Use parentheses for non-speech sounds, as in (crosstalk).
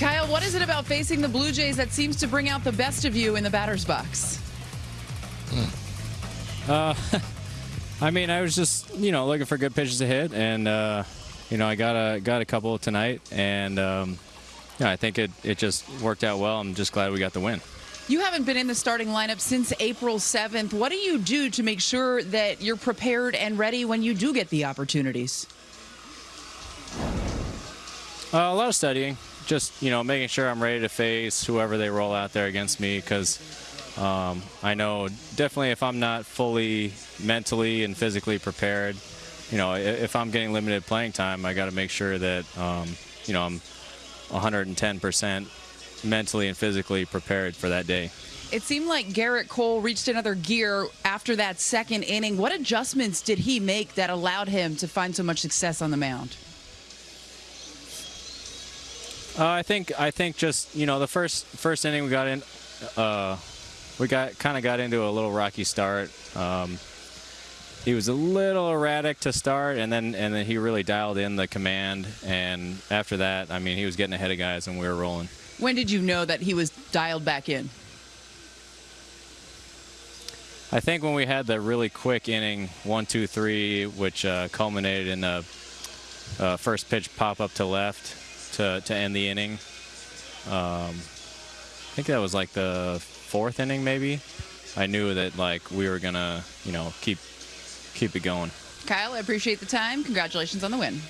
Kyle, what is it about facing the Blue Jays that seems to bring out the best of you in the batter's box? Uh, (laughs) I mean, I was just you know looking for good pitches to hit, and uh, you know I got a got a couple tonight, and um, yeah, I think it it just worked out well. I'm just glad we got the win. You haven't been in the starting lineup since April 7th. What do you do to make sure that you're prepared and ready when you do get the opportunities? Uh, a lot of studying, just you know making sure I'm ready to face whoever they roll out there against me, because um, I know definitely if I'm not fully mentally and physically prepared, you know, if I'm getting limited playing time, I got to make sure that um, you know I'm 110% mentally and physically prepared for that day. It seemed like Gerrit Cole reached another gear after that second inning. What adjustments did he make that allowed him to find so much success on the mound? Uh, I think I think just you know the first first inning we got in, uh, we got kind of got into a little rocky start. Um, he was a little erratic to start, and then and then he really dialed in the command. And after that, I mean, he was getting ahead of guys, and we were rolling. When did you know that he was dialed back in? I think when we had the really quick inning, one, two, three, which uh, culminated in the uh, first pitch pop up to left to, to end the inning. Um, I think that was like the fourth inning, maybe. I knew that like we were gonna, you know, keep keep it going. Kyle, I appreciate the time. Congratulations on the win.